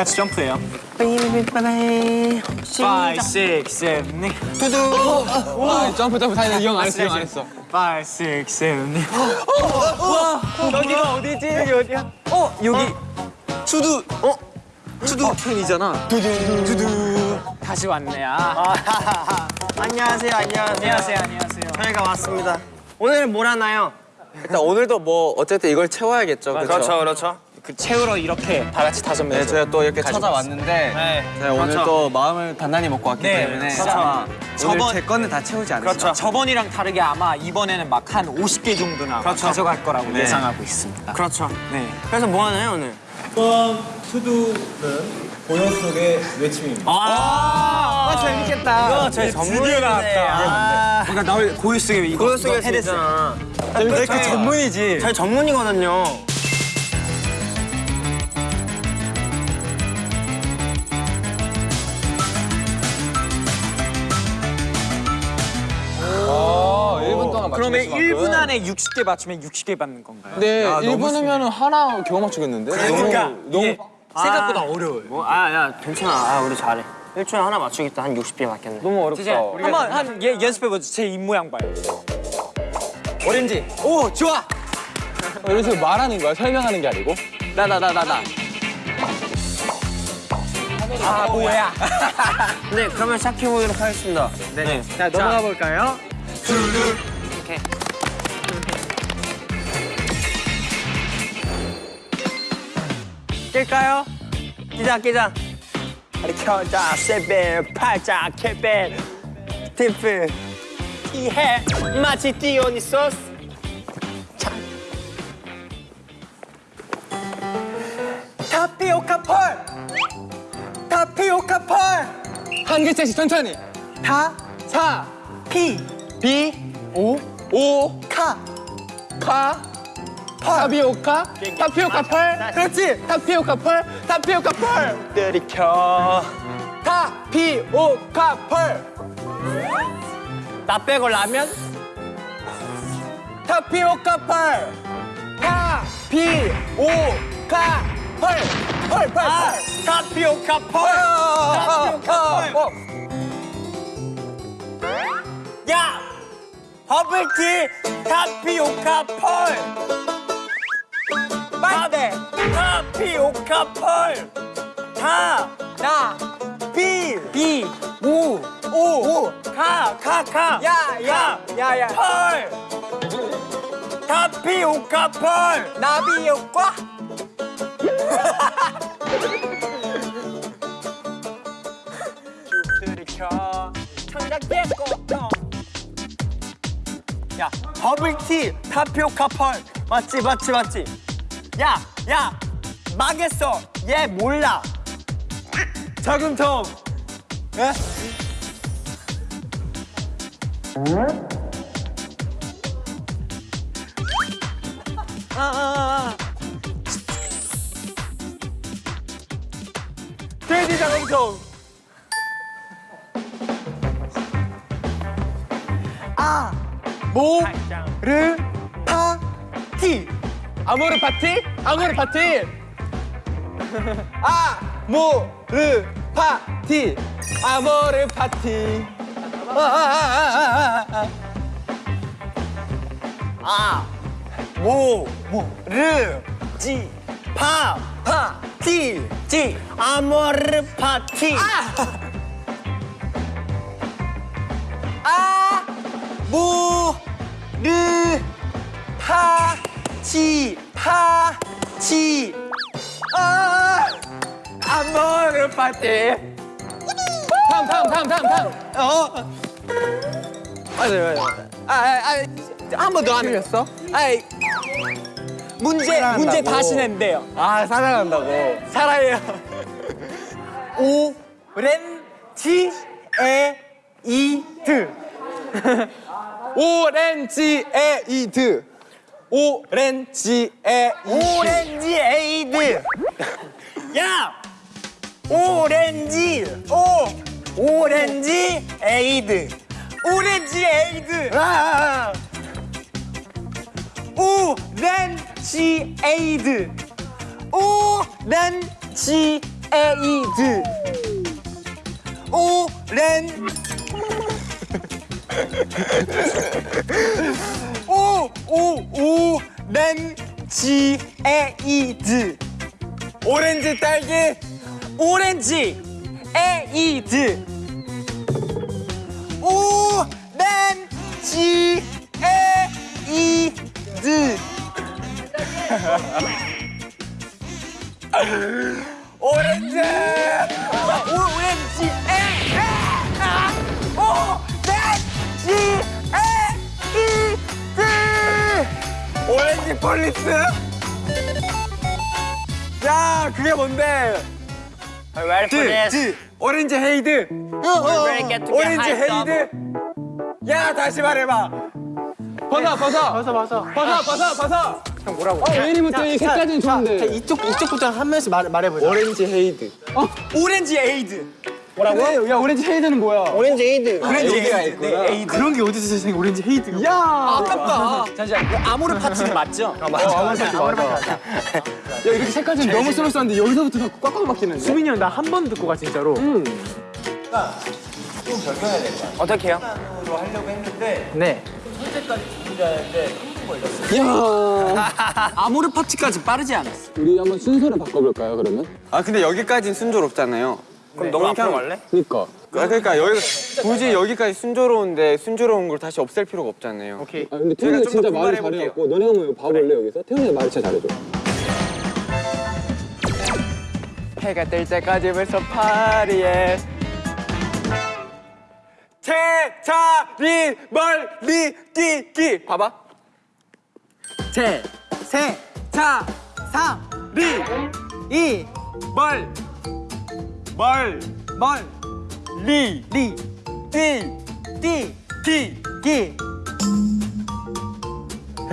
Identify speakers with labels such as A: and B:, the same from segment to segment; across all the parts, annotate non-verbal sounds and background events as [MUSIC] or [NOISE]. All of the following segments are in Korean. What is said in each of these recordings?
A: 다 같이 점프해요. 5, 6, 7, 8. 두두.
B: 아, 점프 점프 다행이다 이형 안 했어 이형 안 했어
A: 5, 6, 7, 8. 와, 여기가 어디지? 여기 어디야? 어, 여기.
B: 수두 어? 수두 팬이잖아 두두 두두
A: 다시 왔네. 아.
C: 안녕하세요, 안녕하세요.
A: 안녕하세요, 안녕하세요.
C: 저희가 왔습니다. 오늘은 뭘 하나요?
B: 일단 오늘도 뭐 어쨌든 이걸 채워야겠죠
C: 그렇죠, 그렇죠.
A: 그 채우러 이렇게 다 같이 다섯 명.
B: 네 저희가 또 이렇게 찾아왔는데
C: 네,
B: 네, 오늘
C: 그렇죠.
B: 또 마음을 단단히 먹고 왔기
A: 네,
B: 때문에
A: 진짜.
B: 아마 오늘
A: 저번-
B: 제 거는 다 채우지 않으시죠?
C: 그렇죠.
A: 저번이랑 다르게 아마 이번에는 막 한 50개 정도는 아마
C: 그렇죠.
A: 가져갈 거라고
B: 네.
A: 예상하고 있습니다.
C: 그렇죠.
A: 네.
C: 그래서 뭐 하나요, 오늘?
D: 이번 투두는 본연 속의 외침입니다.
C: 아,
A: 재밌겠다.
C: 이거 저희 전문인데. 아,
A: 그러니까 나 고유 속에 이거
C: 고요 속에
A: 이거 해냈어.
C: 쓰잖아.
B: 그
C: 저희-
B: 전문이지
C: 저희 전문이거든요.
A: 그러면
B: 맞추는
A: 1분 안에 60개 맞추면 60개 받는 건가요?
B: 네
C: 아,
B: 1분 하면은 하나 겨우 맞추겠는데?
A: 그러니까
B: 너무 너무
A: 이게 생각보다 어려워요.
C: 뭐, 아, 야, 괜찮아. 아, 우리 잘해. 일주일에 하나 맞추겠다. 한 60개 맞겠네.
B: 너무 어렵다
A: 한번 한 예, 연습해 보죠. 제입 모양 봐요.
B: 오렌지 오 좋아 이런 식으로 말하는 거야 설명하는 게 아니고 나 나 나 나 나
A: 아 뭐야? [LAUGHS]
C: 네, 그러면 시작해보도록 하겠습니다. 네.
A: 자 넘어가 볼까요?
C: 오케이.
A: 낄까요?
C: 끼자, 끼자. 우리 켜자, 세벨, 팔자, 캐벨, 티프, 이해, 마치 디오니소스.
A: 타피오카 펄. 타피오카 펄.
B: 한 글자씩 천천히
A: 타.
B: 사
A: 피.
B: 비 오 오
A: 카.
B: 카 타피오카 타피오카 pearl 그렇지 타피오카 pearl 타피오카 pearl
C: 들이켜.
B: 타피오카 pearl
C: 나 빼고 라면?
B: 타피오카 pearl 타피오카 pearl pearl pearl pearl
C: 아, 타피오카 pearl. 타피오카 pearl. 야! 버블티 타피오카 pearl! 빨대! 타피오카 pearl! 타!
A: 나.
C: 비!
A: 비.
C: 오! 오! 카! 카! 카!
A: 야, 야,
C: 카!
A: 야, 야.
C: pearl! 타피오카 펄!
A: 나비효과.
C: 들이켜 청각대 꽃동 야 버블티 타피오카 펄. 맞지 맞지 맞지? 야야 망했어. 얘 몰라.
B: 저금통 돼 모르 파티 [LAUGHS] 아모르 파티 아모르 파티 아모르 파티 아모르 파티
C: 아, 모, 모, 르, 지, 파, 파, 티, 지, 아모르 파티.
A: 아. 무. 르. 파. 치. 파. 치. 아. 아모르 파티.
B: 다음 다음 다음 다음 다음
A: 어. 맞아요, 맞아요. 아, 아, 아, 한 번 더 하는
B: 틀렸어?
A: 아이. 문제,
B: 사랑한다고.
A: 문제 다시 낸대요.
B: 아 사랑한다고
A: 살아요. 오, 렌, 지, 에, 이, 드.
B: 오렌지 에이드 오렌지 에이드
C: 오렌지 에이드. 야, 오렌지, 오, 오렌지 에이드. 오렌지 에이드.
A: 아, 오, 렌, 지, 에이드. 오, 렌, 지, 에이드 오렌 오오오 렌지 에이드 오렌지 딸기 오렌지 에이드 오 렌지 에이드 오렌지! 오렌지! 에 아, 오 오렌지 폴리스? 야 그게 뭔데?
C: Ready for this?
A: 드, 드 오렌지 헤이드.
C: get to get
A: 오렌지? 헤이드. 야 다시 말해봐.
B: 벗어 벗어.
A: 벗어 벗어.
B: 벗어 벗어 벗어.
A: 형 뭐라고?
B: 웨이부터 이 색깔은 좋은데.
A: 이쪽 이쪽부터 한 명씩 말, 말해보자.
B: 오렌지 헤이드.
A: 오렌지 에이드
B: 뭐라고? 야 오렌지 헤이드는 뭐야?
C: 오렌지 에이드.
A: 오렌지 헤이드. 네, 그런 게 어디서 세상에 오렌지 헤이드가
B: 야.
A: 아깝다 잠시만 아모르 파티는 맞죠? 아
B: 맞아 맞아. 야 이렇게 색깔 좀 너무 스무스한데 여기서부터 자꾸 꽉꽉 막히는데.
A: 수민이 형 나 한 번 듣고 가 진짜로
B: 응.
C: 어떻게 해요?
D: 로 하려고 했는데
A: 네
B: 야. [LAUGHS]
A: 아모르 파츠까지 빠르지 않았어
B: 우리 한번 순서를 바꿔볼까요 그러면?
E: 아 근데 여기까지는 순조롭잖아요.
C: 그럼 너가 앞으로 갈래?
B: 그니까.
E: 아, 그러니까 여기 굳이 여기까지 순조로운데 순조로운 걸 다시 없앨 필요가 없잖아요.
A: 오케이
B: 아 근데
E: 제가
B: 태훈이
E: 좀더
B: 진짜 말을. 잘해갖고 너네 한번 봐볼래 여기서? 태훈이 말 진짜 잘해줘.
A: 해가 뜰 때까지 벌써 파리에 제자리 멀리 뛰기 봐봐 제세자사리 이 멀 멀멀리 리뛰뛰기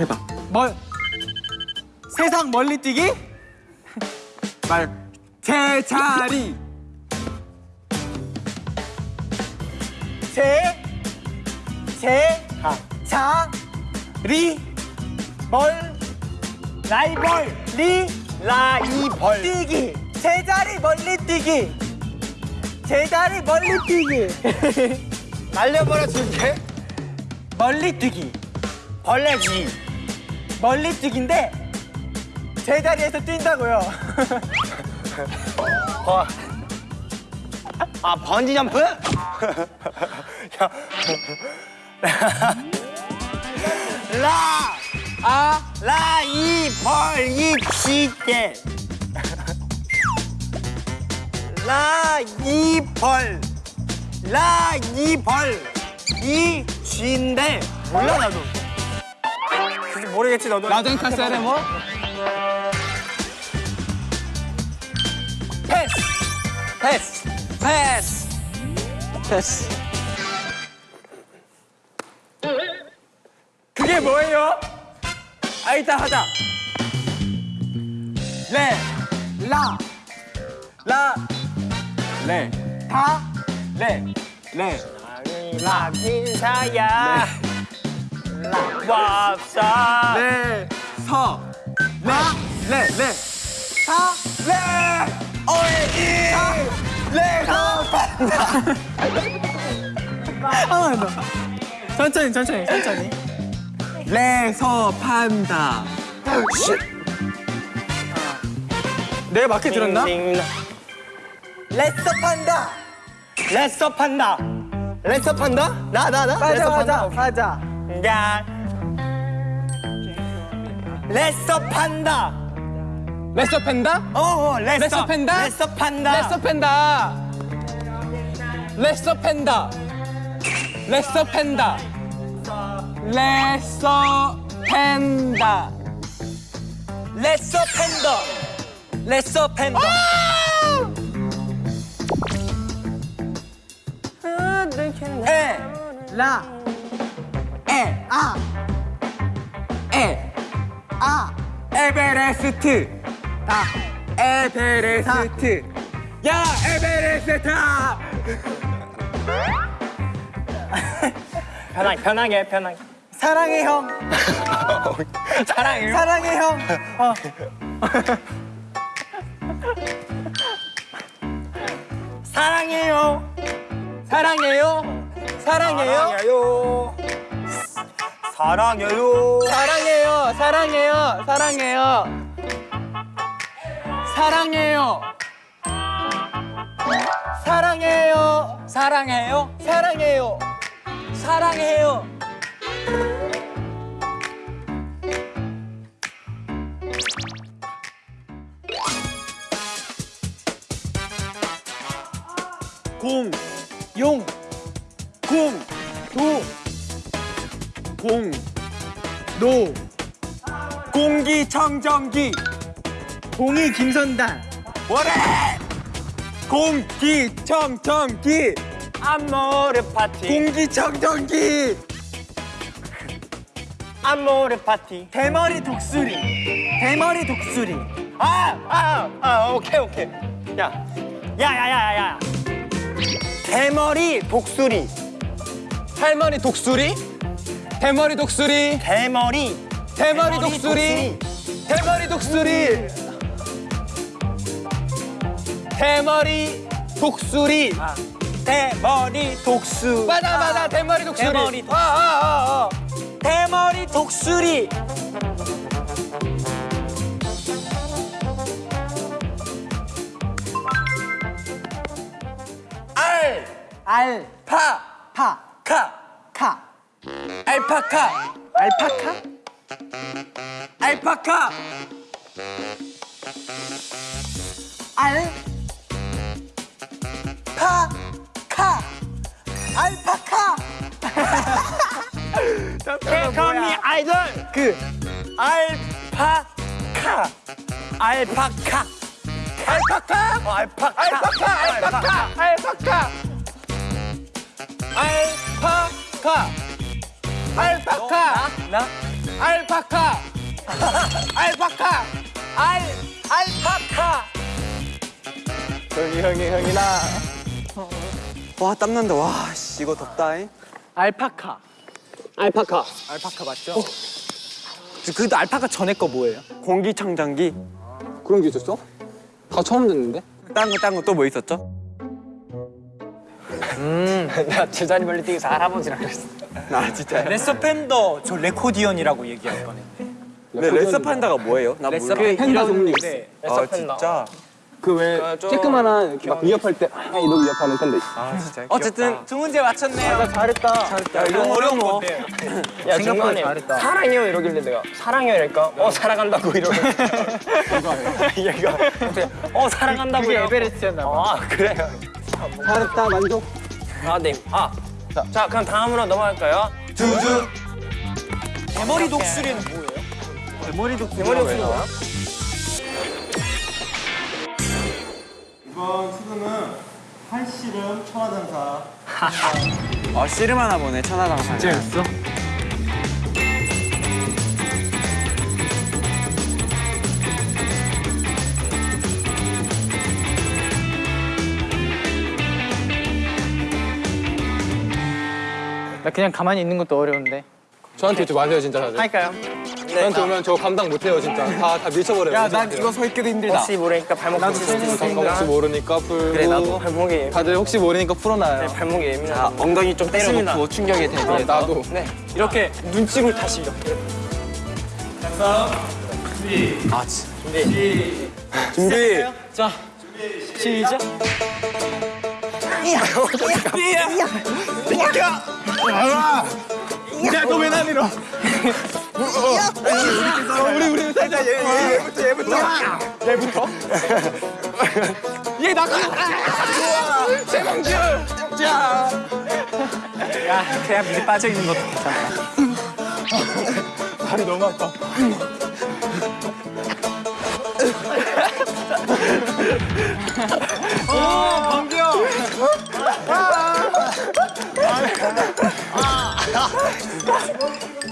A: 해봐. 멀 세상 멀리 뛰기? 말. 제자리. 제, 제, 자, 리, 멀, 라이벌, 리, 라이벌, 뛰기, 제자리 멀리 뛰기, 제자리 멀리 뛰기, [LAUGHS] 날려버려 줄게, 멀리 뛰기, 벌레지, 멀리 뛰기인데 제자리에서 뛴다고요. [LAUGHS]
C: 아 번지 점프? [LAUGHS] 라, 아, 라, 이, 벌, 이, 쥐게. 라, 이, 벌. 라, 이, 벌. 이, 쥐인데. 몰라, 나도. 모르겠지, 너도.
B: 라젠카 세레모?
A: 패스, 패스, 패스, 패스. 그게 뭐예요? 아 이따 하자. 레, 라, 라, 레, 다, 레, 레.
C: 라, 인사야. 라, 왑사.
A: 레, 서, 라, 레, 레, 사, 레, 오이, 사, 레, 서, 판다. 천천히, 천천히, 천천히. 레 서. 판다. 내가 맞게 들었나? 레서 판다.
C: 레서 판다. 레서 판다? 나, 나, 나?
A: 맞아,
C: 레서
A: 맞아,
C: 판다?
A: 맞아.
C: 야. 레서 판다.
B: 레서 팬다?
C: 어, 어, 레서.
B: 팬다?
C: 레서 판다.
B: 레서 팬다. 레서 팬다. 레서 팬다. 레서 팬다.
C: 레서 팬더. 레서 팬더.
A: 에, 라, 에, 아, 에, 아, 에베레스트, 다, 에베레스트, 야, 에베레스트! [LAUGHS]
C: 편하게, 편하게, 편하게.
A: 사랑해 형, [LAUGHS]
C: 사랑해요.
A: 사랑해 형. 어. [LAUGHS]
C: 사랑해요.
B: 사랑해요. 사랑해요.
C: 사랑해요.
B: 사랑해요. 사랑해요. 사랑해요. 사랑해요. 사랑해요. 사랑해요. 사랑해요. 사랑해요. 용,
E: 공, 도, 공, 노, 공기청정기,
A: 공이 김선단.
E: 뭐래? 공기청정기,
C: 아모르 파티.
E: 공기청정기,
C: 아모르 파티.
A: 대머리 독수리. 대머리 독수리.
C: 아, 아, 아, 오케이, 오케이. 야, 야, 야, 야, 야. 대머리 독수리.
B: 할머니 독수리. 대머리 독수리.
C: 대머리.
B: 대머리 독수리. 대머리 독수리. 대머리 독수리.
C: 대머리 독수.
B: 맞아 맞아 대머리 독수리.
C: 대머리 독수리.
B: 알.
A: 알.
B: 파.
A: 파.
B: 카.
A: 카.
B: 알파카.
A: 알파카.
B: 알파카.
A: 알. 파. 카. 알파카.
C: 컴미 아이돌.
A: 그.
C: 알파카. 알파카.
B: 알파카.
C: 어, 알파카.
B: 알파카. 알파카. 알파카. 알파카. 알파카.
C: 나?
B: 알파카. 알파카. 알 알파카.
E: 형이 형이 형이나. 와 땀난다. 와 씨, 이거 덥다잉.
A: 알파카.
B: 알파카.
A: 알파카 맞죠? 그래도 알파카 전에 거 뭐예요?
E: 공기청정기.
B: 그런 게 있었어? 다 처음 듣는데?
E: 딴 거 딴 거 또 뭐 있었죠? [LAUGHS]
C: 내가 제자리 멀리 뛰기서 할아버지라 그랬어.
E: 나 진짜.
A: 레서 팬더 저 레코디언이라고 얘기할 뻔했네.
E: 근데 레서 판다가 뭐예요? 나.
B: 팬다 종류.
E: 아 진짜.
B: 그왜 쬐끄만한 이렇게 막 위협할 때 아, 이러고 위협하는 있어.
E: 아 진짜.
A: 어쨌든 두 문제 맞췄네요.
E: 잘했다. 야 이거 어려운 거.
C: 야,
A: 생각보다
C: 중간에
A: 잘했다.
C: 사랑해요 이러길래 내가 사랑해요 이러니까 어 사랑한다고 이러고 [LAUGHS] 얘가 어 사랑한다고
A: 그게. 에베레스트였나 봐.
C: 아 그래요
B: 잘했다 만족.
C: 아네아 자, 자 그럼 다음으로 넘어갈까요
E: 두두.
A: 대머리 독수리는 뭐예요?
E: 대머리 독.
C: 대머리 뭐야
D: 이번 수능은 한씨름 천하장사
E: 아 씨름 하나 보네 천하장사.
A: 진짜였어? 나 그냥 가만히 있는 것도 어려운데.
B: 저한테 오지 마세요 진짜 다들.
C: 할까요
B: 저한테 오면 저 감당 못해요 진짜. 다 다 밀쳐버려요.
E: 야
B: 오지
E: 난. 이거 서 있기도 힘들다.
C: 혹시 모르니까 발목 다칠 수도
B: 잠깐
C: 있으니까
B: 혹시 모르니까 풀고.
C: 그래 나도 발목이 예민
B: 다들 혹시 모르니까 풀어놔요.
C: 발목이 예민해
E: 자 엉덩이 좀 때려놓고 충격에
B: 네,
E: 대비해서.
B: 나도.
C: 네 이렇게 눈치를 다시 이렇게
E: 아 진.
B: 준비.
C: 자 시작
E: 야 너왜 나 밀어? 우리 우리 살짝 얘 얘부터 얘부터 얘부터.
B: 얘 나가. 최강준. 자.
A: 야, 그냥 밑에 빠져 있는 것도 괜찮아.
E: 발이 너무 아파.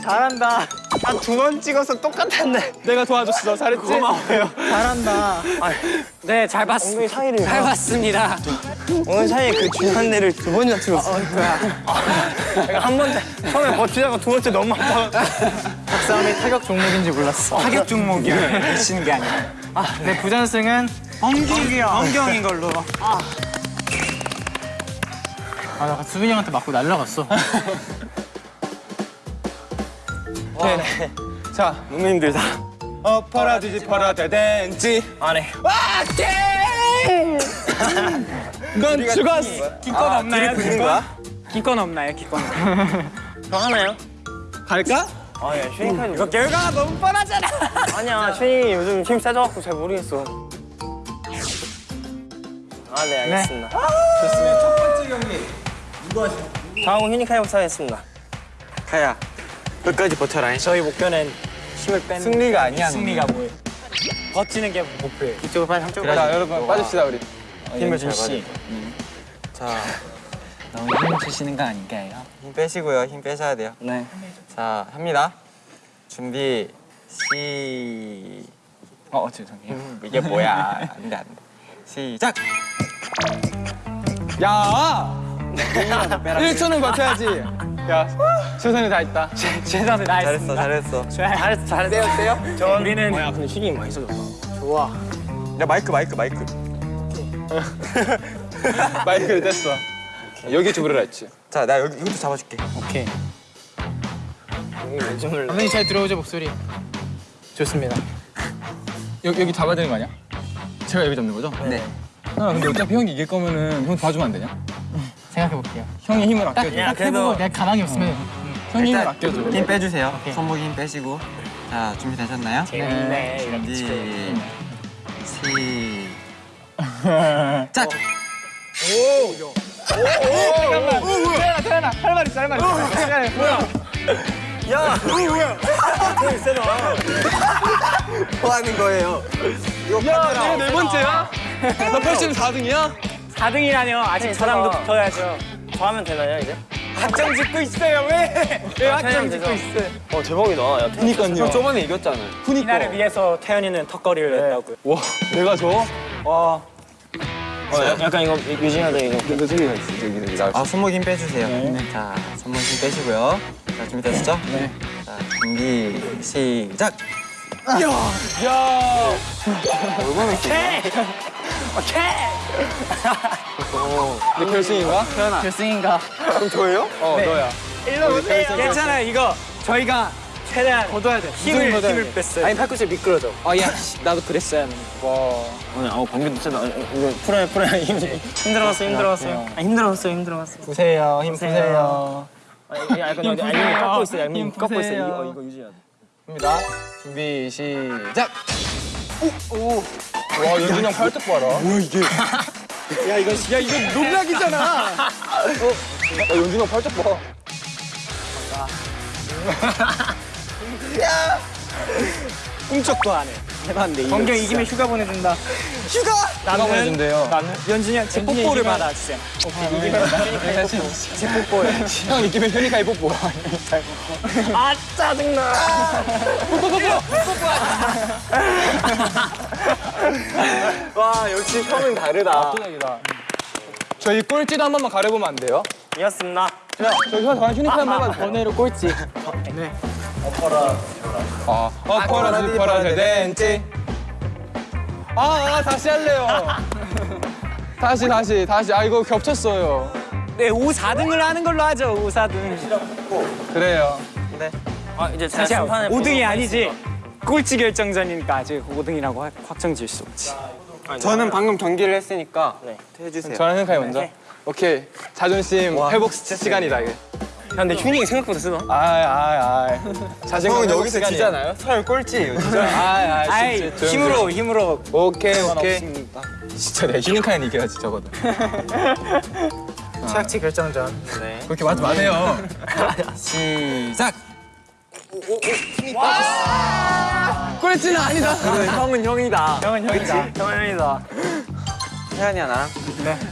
A: 잘한다.
C: 한두번 찍어서 똑같았네
B: 내가 도와줬어. 잘했지? 고마워요.
A: 잘한다. 네, 잘 봤습니다.
C: 엉덩이 사이를
A: 잘 봤습니다.
C: 오늘 사이에 그 중요한 데를 두 번이나 찍었어. 내가 한 번째 처음에 버티다가 두 번째 너무 아파.
A: 박사함이 타격 종목인지 몰랐어. 타격 종목이야. 미치는 게 아니라. 아, 네, 부전승은 엉경이요. 엉경인 걸로. 아나 수빈이 형한테 맞고 날라갔어. [LAUGHS]
B: 자,
C: 너무 힘들다.
B: 어 퍼라지지 퍼라데덴지.
C: 안 해.
B: 넌 죽었어.
A: 기권 없나요?
B: 부는 거야?
A: 기권 없나요? 기권. [LAUGHS]
C: 저 하나요?
B: 갈까?
C: 아야 슈닝카이
A: 이거 결과가 너무 뻔하잖아. [LAUGHS]
C: 아니야 슈닝이 요즘 힘 세져갖고 잘 모르겠어. 아 네 알겠습니다.
B: 좋습니다. 첫 번째 경기.
C: 다음은 슈닝카이부터 하겠습니다.
E: 카야 끝까지 버텨라.
A: 저희 목표는 힘을 빼는
B: 승리가 아니야.
A: 승리가 뭐예요? 버티는 게 목표예요. 이쪽으로 빨리 한쪽으로.
B: 자, 여러분 빠집시다 우리.
A: 힘을 준 씨.
E: 자,
A: 너무 힘 주시는 거 아닌가요?
E: 힘 빼시고요. 힘 빼셔야 돼요.
A: 네.
E: 자, 합니다. 준비 시.
A: 어 죄송해요.
E: 음, 이게 뭐야? [LAUGHS] 안돼 안돼. 시작.
B: 야! [LAUGHS] 1초는 [LAUGHS] 버텨야지. 야, 최선을 다했다.
A: 최선을
E: 잘했어,
A: 다했습니다.
E: 잘했어.
A: 잘했어, 잘했어.
E: 떼요?
A: 저 우리는
C: 뭐야 근데 많이 써졌다.
A: 좋아.
E: 야 마이크 마이크 마이크. [LAUGHS]
B: 마이크를 뗐어. 여기 두부를 했지.
E: 자, 나 여기 이것도 잡아줄게.
A: 오케이. 선생님 잘 들어오죠 목소리. 좋습니다.
B: 여기 여기 잡아야 되는 거 아니야? 제가 여기 잡는 거죠?
E: 네.
B: 아 근데 어차피 형이 이길 거면은 형 봐주면 안 되냐?
A: 생각해 볼게요.
B: 형이 힘을 아껴줘.
C: 야,
A: 딱
C: 그래도-
A: 해보고 내가 가망이 없으면
B: 형이 힘을 아껴줘.
E: 힘 빼주세요. 손목에 힘 빼시고. 자, 준비되셨나요?
C: 재밌네.
E: 준비 시. 작.
A: 태연아 태연아 할말 있어 할말 있어. 뭐야?
C: 야 뭐야? 되게 세다.
E: 뭐 하는 거예요?
B: 야, 내가 네 번째야? 나 벌써 4등이야?
A: 4등이라뇨 아직 사람도 붙어야죠.
C: 저 하면 되나요 이제?
A: 확정 짓고 있어요 왜? 왜 확정 짓고 있어요?
C: 어 대박이다. 야
B: 그니까요.
E: 형 저번에 이겼잖아요.
A: 이날을 위해서 태연이는 턱걸이를 했다고요.
B: 와, 내가 줘? 와.
C: 어, 야- 약간 이거 유- 유진이가 돼 이거.
B: 그 소리가 있어, 저기,
E: 아, 손목 힘 빼주세요. 자, 손목 힘 빼시고요. 자, 준비되셨죠? 네. 자, 준비 시작.
B: 야! 내 결승인가? 태연아.
A: 결승인가?
B: 그럼 저예요? 어, 너야.
A: 일로 오세요. 괜찮아요 이거 저희가 최대한 걷어야 돼. 힘을
B: 걷어야
A: 힘을
B: 돼?
A: 뺐어요. 아니 팔꿈치 미끄러져. 아 야 나도 그랬어야 하는.
B: 와.
C: 오늘 아우 세다. 어, 이거 풀어야 풀어야 [LAUGHS] 힘 힘들어갔어 힘들어갔어요. 아, 힘들어갔어 힘들어갔어.
A: 보세요 힘 보세요.
C: 아, 이거 아, 힘 꺾고 있어. 힘 꺾고 있어. 이거 이거 유지해야 돼.
B: 입니다. 준비, 시작! 오! 오! 와, 연준이 형 팔뚝 봐라. 뭐야, 이게?
A: 야 이거 야 이거 농락이잖아.
B: 야, 연준이 형 팔뚝 봐.
A: 꿈쩍도 안 해. 해봤는데 정경 이기면 휴가 보내준다. 휴가?
B: 누가 보내준대요?
A: 나는 연준이한테 뽀뽀를 받아 주세요. 제 뽀뽀요.
B: 형 이기면 현이가 뽀뽀.
C: 아 짜증나.
E: 와, 역시 형은 다르다.
B: 압도적이다. 저희 꼴찌도 한 번만 가려보면 안 돼요?
C: 이었습니다.
B: 형 저한 휴니카 한번 해봐도 돼요?
A: 번외로 꼴찌.
B: 아, 어퍼라지 퍼라 데덴지. 아, 아, 다시 할래요. [LAUGHS] 다시, 다시, 다시. 아, 이거 겹쳤어요.
A: 네, 5, 4등을 하는 걸로 하죠. 5, 4등.
B: 그래요.
C: 아 이제 심판을
A: 5등이 아니지. 꼴찌 결정전이니까 아직 5등이라고 확정 지을 수 없지.
E: 저는 방금 경기를 했으니까
C: 네.
E: 해주세요.
B: 저는 생각이 먼저. 오케이. 자존심 회복 시간이다, 이게.
C: 야 근데 휴닝이 생각보다 세다.
B: 아이, 아이, 아이. 자신감
E: 여기서
B: 시간이에요.
E: 지잖아요? 서열 꼴찌예요, 진짜.
B: 아이, 아이,
A: 아이,
B: 진짜
A: 힘으로, 힘으로.
B: 오케이, 오케이.
A: 없습니다.
B: 진짜 내가 휴닝카엔 이겨야지, 적어도.
A: 최악치 결정전.
B: 그렇게 말하지 마세요. [LAUGHS]
E: 시작.
B: 꼴찌는 아니다.
E: 그래, 형은 형이다.
A: 형은 형이다.
C: 형현이다.
E: 태연이야, 나랑.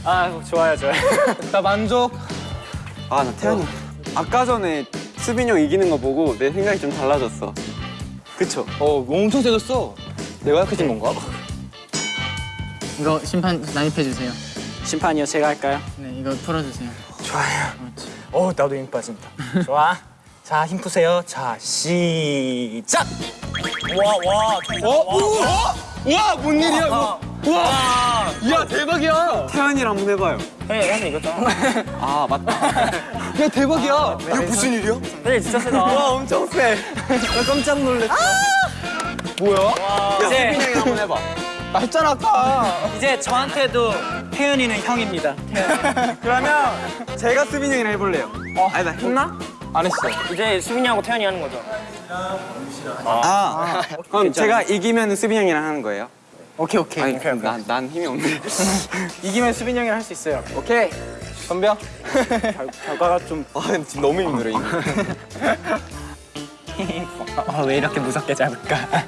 A: 아, 좋아요, 좋아요.
B: 나 만족.
E: 아, 나 태연이. 아까 전에 수빈이 형 이기는 거 보고 내 생각이 좀 달라졌어. 그쵸?
B: 어, 엄청 세졌어. 내가 약해진 건가?
F: 이거 심판 난입해 주세요.
A: 심판이요, 제가 할까요?
F: 네, 이거 풀어주세요.
A: 어, 나도 힘 빠진다. 좋아. 자, 힘 푸세요. 자, 시작!
C: 와 와.
B: 어? 어? 우와, 뭔 일이야, 이거. 야 대박이야.
E: 태연이랑 한번 해봐요.
C: 네, 형이 이것도.
E: 아 맞다.
B: 야 대박이야.
C: 이거 무슨 일이야? 네, 진짜 세다.
E: 와 엄청 세. 나 깜짝 놀랐어.
B: 뭐야?
E: 야
C: 이제-
E: 수빈이 형이랑 한번 해봐.
B: 나 했잖아 아까.
C: 이제 저한테도 태연이는 형입니다. [LAUGHS]
E: 그러면 제가 수빈이 형이랑 해볼래요. 어. 아니 나 했나?
B: 안 했어.
C: 이제 수빈이 하고 태연이 하는 거죠.
E: 아. 그럼 제가 이기면 수빈이 형이랑 하는 거예요?
F: 오케이 오케이.
E: 아니 난, 난 힘이 없네. [LAUGHS]
F: 이기면 수빈 형이랑 할 수 있어요.
B: 오케이. 덤벼.
E: 결과가 좀. 아 지금 너무 힘들어 이거. [LAUGHS]
C: 아, 왜 이렇게 무섭게 잡을까? [LAUGHS]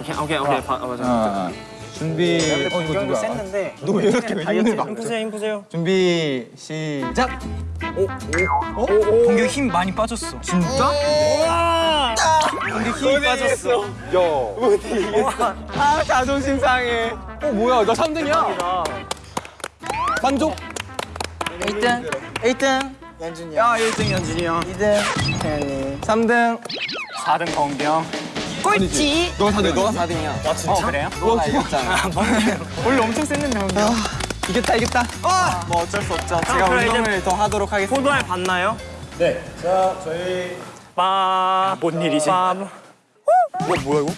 C: 오케이, 오케이, 오케이. 바, 어, 맞아.
B: 준비. 어 이거 누구야?
F: 셌는데
B: 너 왜 이렇게 힘을 막?
C: 힘 푸세요, 힘 푸세요.
B: 준비 시작.
C: 공격 힘 많이 빠졌어.
B: 진짜?
C: 공격 힘이 빠졌어.
B: 야. 아 자존심 상해. 어 뭐야 나 3등이야. 만족.
F: 1등 1등 연준이 형.
E: 야 1등 연준이 형.
F: 2등 태연이.
B: 3등.
F: 4등 범경.
C: 꼴찌.
B: 너가 4등.
E: 너가 4등이야.
C: 아, 진짜 그래요?
E: 너가 이겼잖아.
F: 원래 엄청 셌는데 범경.
B: 이겼다 이겼다.
E: 뭐 어쩔 수 없죠. 제가
C: 그럼 이제
E: 운동을 더 하도록 하겠습니다.
C: 포도알 봤나요?
D: 네. 자, 저희
C: 빠. 뭔 일이지? 빠. 와, 뭐야 이거?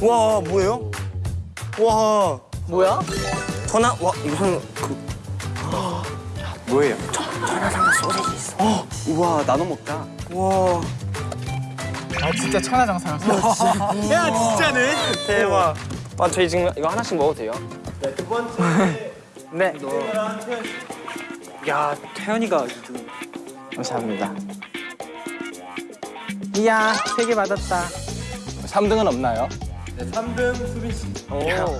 C: 와, 뭐예요? 와.
F: 뭐야?
C: 전화 와, 이거는 그
E: 뭐예요? 전화상가 소세지 있어. 어, 우와 나눠 먹자.
C: 와.
F: 아 진짜 천하장사였어.
C: 야, 진짜네. 대박. 아, 저희 지금 이거 하나씩 먹어도 돼요?
D: 네, 두 번째 [LAUGHS]
F: 네.
C: 야, 태연이가
F: 감사합니다. 이야 세 개 받았다.
B: 3등은 없나요?
D: 네, 3등 수빈 씨.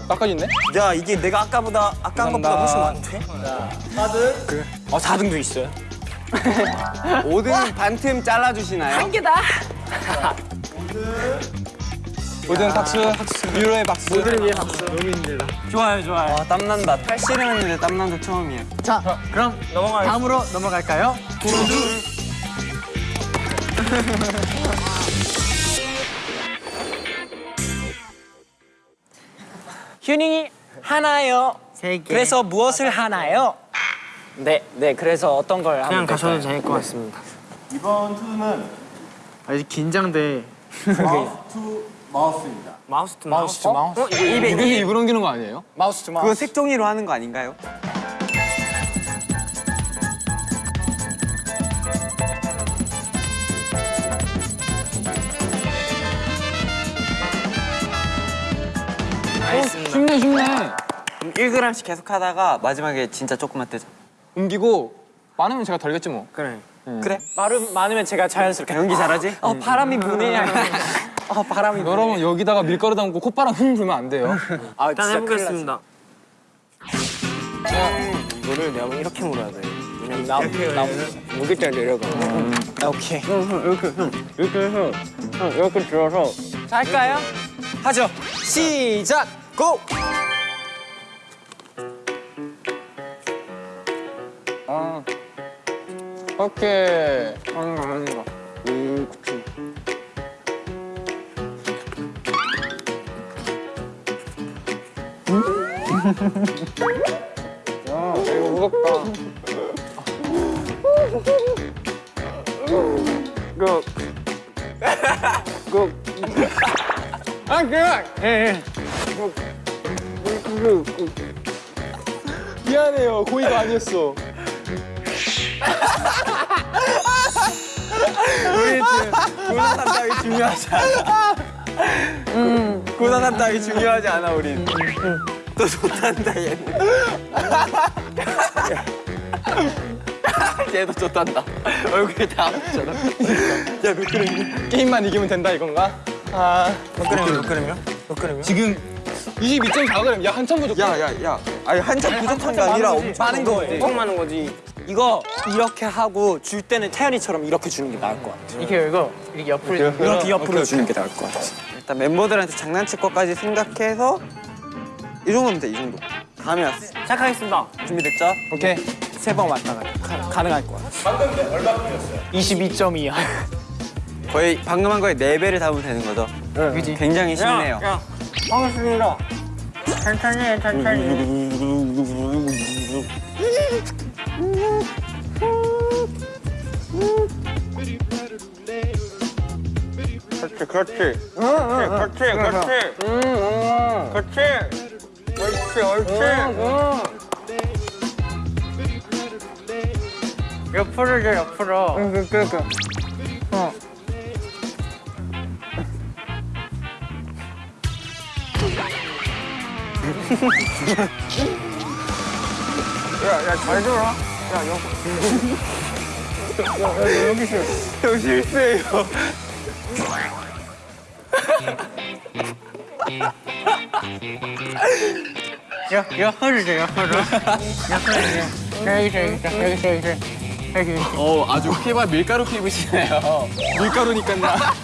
B: 깎아졌네?
C: 야, 이게 내가 아까보다 아까 한 것보다 훨씬 많대.
D: 4등
C: 어, 4등도 있어요.
E: 5등 반틈 잘라주시나요?
B: 5등 박수. 유로의 박수.
F: 모두를 위해 박수.
C: 좋아요, 좋아요.
E: 와 땀난다. 팔씨름 했는데 땀난 거 처음이에요.
F: 자 그럼
C: 넘어가요.
F: 다음으로 넘어갈까요?
C: 휴닝이 하나요.
F: 세 개.
C: 그래서 무엇을 하나요? 네, 네. 그래서 어떤 걸 그냥 가셔도 될것 같습니다.
D: 이번 TO DO는
F: 아 이제 긴장돼.
D: mouth to mouth입니다.
C: mouth to mouth to mouth. 어, 이거 입에
B: 이렇게 입을 옮기는 거 아니에요?
F: mouth to
E: 그거 색종이로 하는 거 아닌가요?
C: 알겠습니다.
B: 쉽네 쉽네.
E: 1g씩 계속 하다가 마지막에 진짜 조금만 떼자.
B: 옮기고 많으면 제가 덜겠지 뭐.
C: 그래.
E: 그래?
C: 마름 많으면 제가 자연스럽게
E: 연기 잘하지?
C: 어 바람이 부네. [LAUGHS] 어 바람이. 부네.
B: 여러분 여기다가 밀가루 담고 콧바람 흥 불면 안 돼요.
C: 아, 일단 해보겠습니다. 이거를 내가 이렇게 물어야 돼. 나, 나 무게가 내려가. 아, 오케이.
E: 이렇게 들어서
C: 자, 할까요? 하죠. 시작. 고.
B: 오케이.
E: 하는 거 하는 거. 음, 그치. 야, 이거 무겁다. 그, 그, 아, 그, 예, 예. 그, 그, 그,
B: 미안해요. 고의가 아니었어. [LAUGHS]
E: 고단한 따위 중요하지 않아. 고단한 따위 중요하지 않아, 우린. 또 좋단다, 얘는. 얘도 좋단다. 얼굴이 다 아프잖아. 야, 몇 그램?
B: 게임만 이기면 된다 이건가? 아
C: 몇 그램이요? 몇 그램이요? 몇 그램이요?
B: 지금 22.4g. 야 한참 부족.
E: 야, 야, 야. 아니, 한참 부족한 게 아니라 엄청
C: 많은 거지. 엄청 많은 거지. 이거 이렇게 하고 줄 때는 태연이처럼 이렇게 주는 게 나을 것 같아.
F: 이렇게 이거 이렇게 옆으로
C: 이렇게 옆으로 주는 게 나을 것 같아.
E: 일단 멤버들한테 장난칠 것까지 생각해서 이 정도면 돼, 이 정도. 감이 왔어.
C: 시작하겠습니다.
E: 준비됐죠?
B: 오케이.
C: 세 번 왔다 가 가, 가능할 것 같아.
F: 22점이야.
E: 거의 방금 한 거에 네배를 담으면 되는 거죠?
F: 그지?
E: 굉장히 쉽네요.
C: 야, 반갑습니다. 천천히 해, 천천히. [LAUGHS] 그렇지, 그렇지. 그렇지, 그렇지. 그렇지. 옳지, 옳지. 옆으로 줘, 옆으로. 응, 그, 그, 그. 어. [LAUGHS] 야, 야, 잘 들어. 야, 여기. 야, 야, 여기 있어. 형 실수해요. 야, 옆으로 줘, 옆으로. 옆으로 줘. 여기 있어, 여기 있어, 여기 있어, 여기 있어. 여기 있어.
B: 어 아주 피바 밀가루 피부시네요. 밀가루니까 나.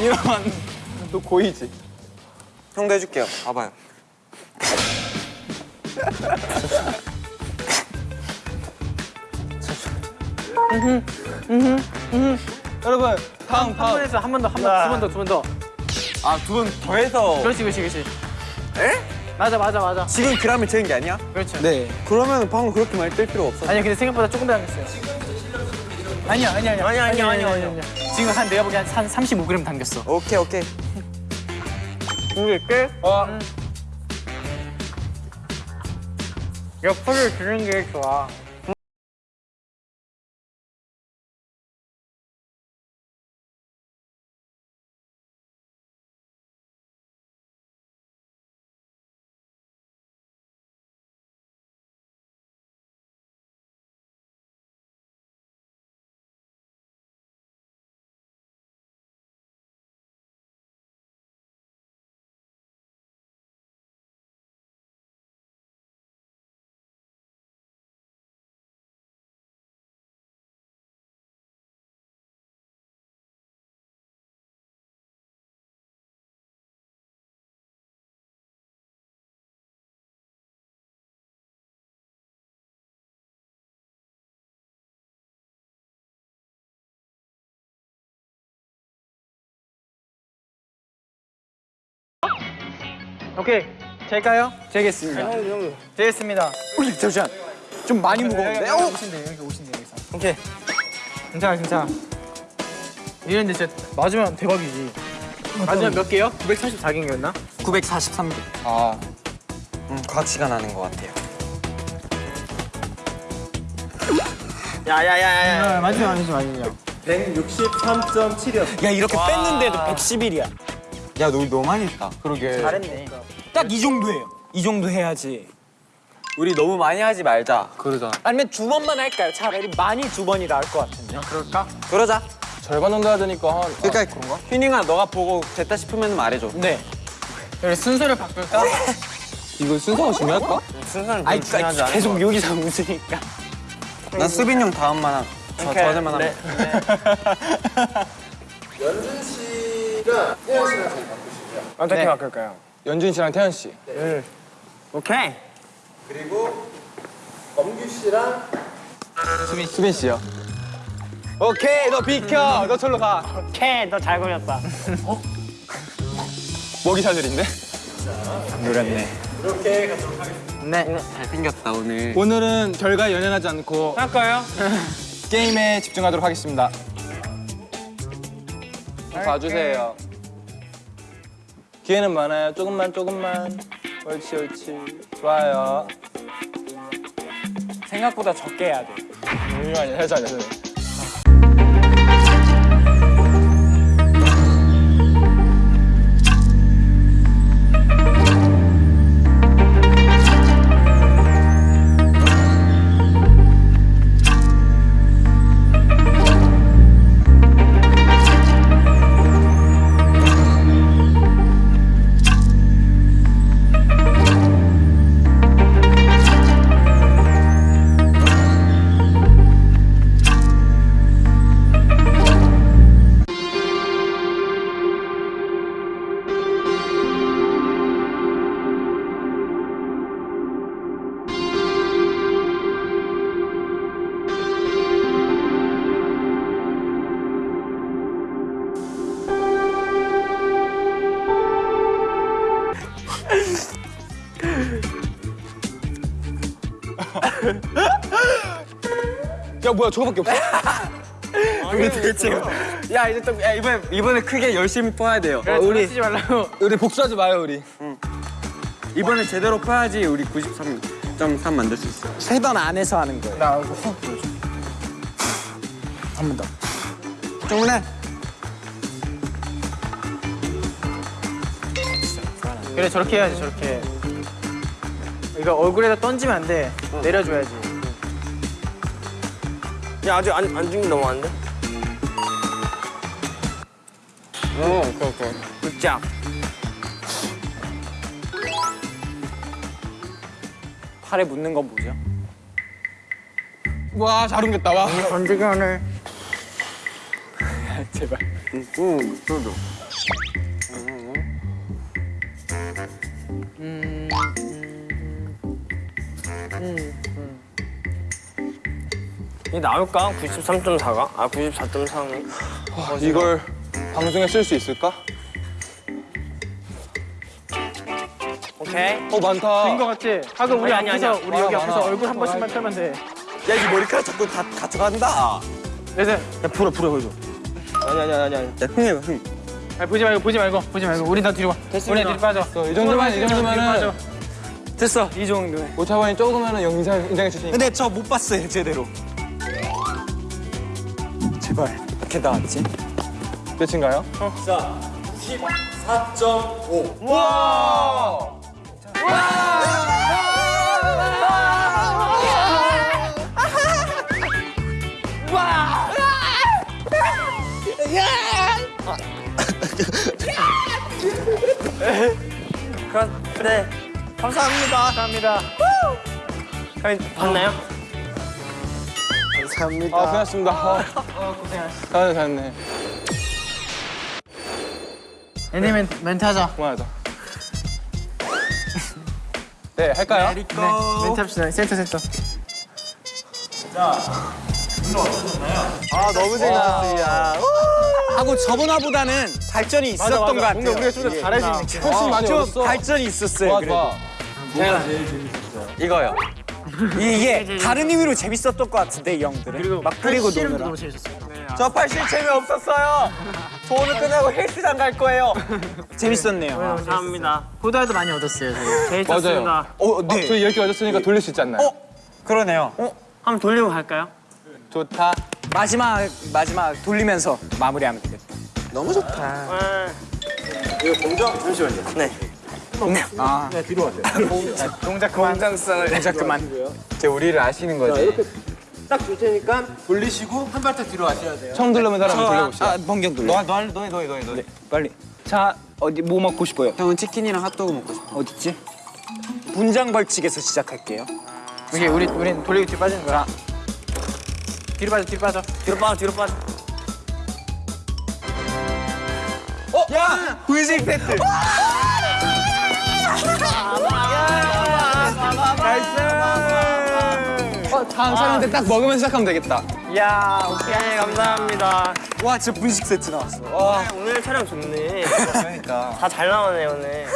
B: 이러면 또 고이지.
E: 형도 해줄게요. 봐봐요.
B: 여러분 다음
F: 한번
B: 다음.
F: 했어, 한번 더, 한 번, 두 번 더, 두 번 더.
E: 아두분 더해서
F: 그렇지, 그렇지, 그렇지. 에? 맞아, 맞아, 맞아.
E: 지금 그람을 재는 게 아니야?
F: 그렇죠.
B: 네.
E: 그러면 방금 그렇게 많이 뜰 필요 없어.
F: 아니야, 근데 생각보다 조금 더 당겼어요. 아니야, 아니야, 아니야. 아니야, 아니야, 아니야, 아니야. 지금 한 내가 보기엔 한 35g 당겼어.
E: 오케이 오케이.
C: 끝?
B: 어.
C: 옆으로 주는 게 좋아.
F: 오케이. 될까요?
B: 되겠습니다.
F: 되겠습니다.
B: 우리 잠시만. 좀 많이 무거운데?
F: 여기 오신대, 여기 오신대, 여기서.
B: 오케이.
F: 괜찮아, 괜찮아. 이랬는데 진짜 맞으면 대박이지. 맞으면 몇 개요? 944개인가였나?
E: 943개.
B: 아
E: 음, 과치가 나는 것 같아요.
C: 야야야야.
F: 아, 맞으면 아니지, 맞으면.
D: 163.7이었어.
C: 야 이렇게 뺐는데도 111이야.
E: 야, 너 너무 많이 했다.
B: 그러게.
F: 잘했네.
C: 딱 이 정도예요. 이 정도 해야지.
E: 우리 너무 많이 하지 말자.
B: 그러자.
C: 아니면 두 번만 할까요? 차라리 많이 두 번이 나을 것 같은데.
F: 그럴까?
E: 그러자.
B: 절반 정도 해야 되니까 한.
E: 그러니까 휘닝아 너가 보고 됐다 싶으면 말해줘.
C: 네.
F: 여기 순서를 바꿀까?
B: 이거 순서가 중요할까?
E: 순서는 좀 중요하지 않아?
C: 계속 여기서 웃으니까.
E: 난 수빈 형 다음만 한. 저. 저들만
C: 네.
E: 하면.
D: 연준 씨가 태연 씨랑 제일 바꾸시고요.
C: 어떻게
F: 네.
C: 바꿀까요?
B: 연준 씨랑 태연 씨.
C: 오케이.
D: 그리고 범규 씨랑
B: 수빈 씨요. 오케이 너 비켜. 너 절로 가.
C: 오케이, 너잘 그렸다. [LAUGHS]
B: 먹이 사슬인데?
C: 노렸네.
D: 이렇게 가도록 하겠습니다.
F: 네.
E: 잘생겼다 오늘.
B: 오늘은 결과에 연연하지 않고
C: 할까요? [LAUGHS]
B: 게임에 집중하도록 하겠습니다. 봐주세요. 기회는 많아요. 조금만 조금만. 옳지 옳지. 좋아요.
C: 생각보다 적게 해야 돼.
B: 잠시만요. 해자 해 자. 뭐야 저거밖에 없어? [LAUGHS]
E: 우리 대체 야 이제 또 야, 이번에 이번에 크게 열심히 퍼야 돼요.
F: 그래, 우리 쓰지 말라고.
B: 우리 복수하지 마요 우리.
E: 이번에 제대로 퍼야지 우리 93.3 만들 수 있어.
F: 세 번 안에서 하는 거예요. 나 이거 훅 보여줘. 한 번 더.
E: 정훈아.
F: 그래 저렇게 해야지 저렇게. 이거 얼굴에다 던지면 안 돼. 내려줘야지.
C: 야 아직 안, 안 죽는 너무 안 돼?
E: 어, 오케이 오케이.
C: 굿잡
F: 팔에 묻는 건 뭐죠?
B: 와 잘 옮겼다 와.
F: 던지기 하네. [LAUGHS] 제발.
E: 응, 저도.
C: 이게 나올까? 93.4가? 아 94.3이?
B: 이걸 방송에 쓸 수 있을까?
C: 오케이
B: 어 많다.
F: 된거 같지? 하고 우리
C: 아니, 아니,
F: 앞에서
C: 아니야.
F: 우리 여기
B: 많아,
F: 앞에서. 얼굴 한 번씩만 펴면 돼.
E: 야, 이 머리카락 자꾸 다 가져간다.
F: 그래서
C: 야 불어 불어 보여줘 아니 아니 아니 아니
E: 야, 흥해봐, 흥.
F: 아니, 보지 말고 보지 말고 보지 말고 우리 다 뒤로 와. 우리 뒤로 빠져.
B: 이 정도만 이 정도면은
F: 빠져.
E: 됐어, 이 정도면.
B: 오차원이 조금은 영상 인정해 주시니까.
E: 근데 저 못 봤어요, 제대로. 제발. 이렇게 나왔지?
B: 끝인가요?
C: 그럼 네. 감사합니다.
F: 감사합니다.
C: 그럼 봤나요?
B: 아 고맙습니다. 어, 고생하셨어. 아 잘했네.
F: 애니 멘트, 멘트 하자.
B: 고마워요. 네 할까요?
F: 네, 멘트 합시다. 센터 센터.
E: 아, 너무 재밌었습니다. 하고 저번화보다는 발전이 있었던 것 같아요.
F: 뭔가 우리가 좀더 잘할 수 있는 느낌.
B: 훨씬 많이
E: 좀. 발전이 있었어요,
B: 좋아
E: 그래도.
B: 좋아.
E: 이거요. 이게 다른 의미로 재밌었던 것 같은데, 이 형들은. 그리고 막 노느라.
F: 너무 재밌었어요.
E: 저 팔씨 재미없었어요. 저 오늘 끝나고 헬스장 갈 거예요. 재밌었네요.
C: 감사합니다
F: 보다도 많이 얻었어요.
C: 재밌었습니다
B: 맞아요.
E: 어,
B: 어, 저희 이렇게 얻었으니까 돌릴 수 있지 않나요?
E: 어? 그러네요.
C: 한번 돌리고 갈까요?
B: 좋다.
E: 마지막, 마지막 돌리면서 마무리하면 되겠다. 너무 좋다.
C: 네
E: 아,
F: 동작 그만.
E: 동작 그만.
B: 이제 우리를 아시는 거지.
D: 딱줄 테니까 돌리시고 한 발짝 뒤로 하셔야 돼요.
B: 처음 돌려본 사람 한번 돌려봅시다.
E: 아, 번경 돌려.
B: 너, 너, 너, 너, 너, 너.
E: 빨리. 자, 어디 뭐 먹고 싶어요? 형은 치킨이랑 핫도그 먹고 싶어. 어딨지? 분장 벌칙에서 시작할게요.
F: 이게 우리 우린 돌리기 뒤로 빠지는 거야. 뒤로 빠져 뒤로 빠져.
C: 뒤로 빠져 뒤로 빠져
E: 야! 분식 세트!
B: 어, 다음 사람한테 딱 먹으면 시작하면 되겠다.
C: 이야 오케이 감사합니다
E: 와, 진짜 분식 세트 나왔어.
C: 와 오늘 촬영 좋네
E: 그러니까.
C: 다 잘 나오네 오늘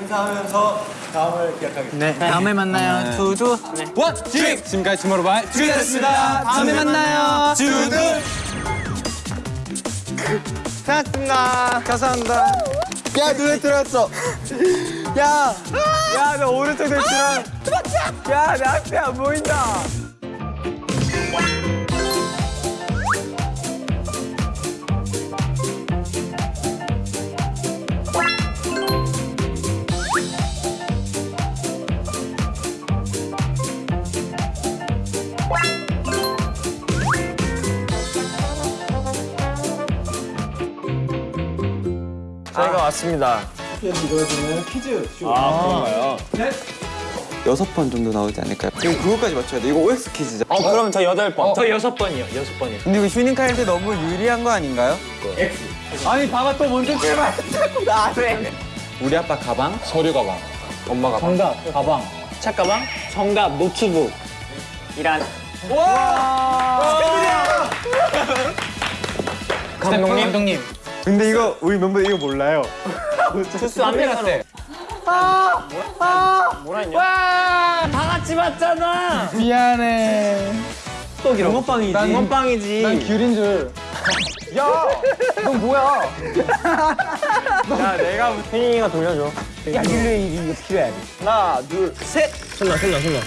D: 인사하면서 다음을 기약하겠습니다.
F: 네. 다음에 만나요. 두두.
B: 원, 투, 지금까지 주모로바이 주였습니다.
E: 다음에 만나요. 주드!
C: 고맙습니다
E: 감사합니다.
D: 야 눈에 들어왔어.
E: 야! 야, 나 오른쪽 대치랑. 야, 내 앞에 안 보인다.
C: 저희가 왔습니다
E: 여섯 번 정도 나오지 않을까요? 그럼 그거까지 맞춰야 돼. 이거 OX 퀴즈죠.
C: 어 그럼 저 여덟
F: 번저 여섯 번이요. 여섯 번이요.
E: 근데 이거 휴닝카한테 너무 유리한 거 아닌가요?
B: 아니, 봐봐, 또 먼저 제발. [LAUGHS]
E: 우리 아빠 가방?
B: 서류 가방. 엄마 가방.
F: 정답 가방. 책가방. 정답 노트북. 이란. 감독님. 감독님.
E: 근데 이거 우리 멤버 이거 몰라요.
C: 주스 안 내놨대
F: 미안해.
E: 떡이라고. 붕어빵이지.
B: 난
E: 붕어빵이지.
B: 난 귤인 줄. 야, 넌 뭐야?
E: 야, 내가 태닝이가 돌려줘.
A: 야 릴레이 이거 필요해
B: 하나, 둘, 셋.
E: 손나, 손나, 손나.